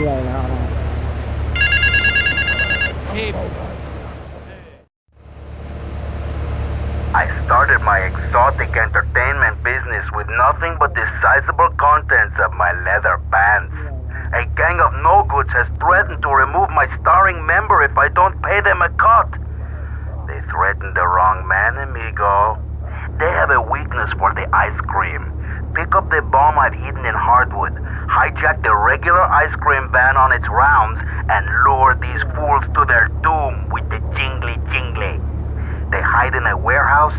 người. I started my exotic entertainment business with nothing but the sizable contents of my leather pants. A gang of no-goods has threatened to remove my starring member if I don't pay them a cut. They threatened the wrong man, amigo. They have a weakness for the ice cream. Pick up the bomb I've hidden in hardwood hijack the regular ice cream van on its rounds, and lure these fools to their doom with the jingly jingly. They hide in a warehouse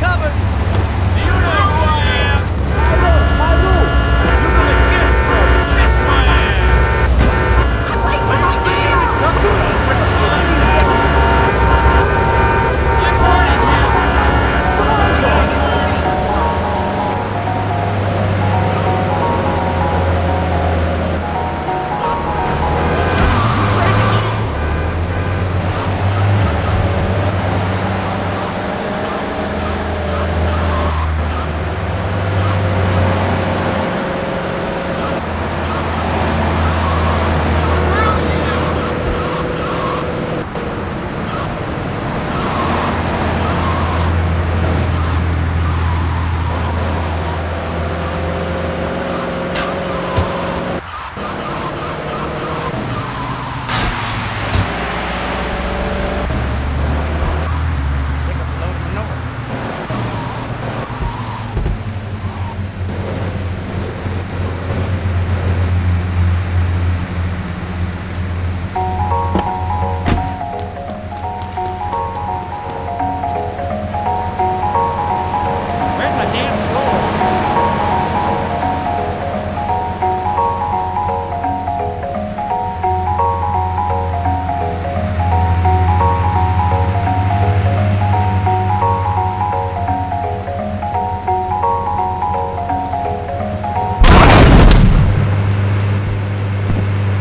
covered.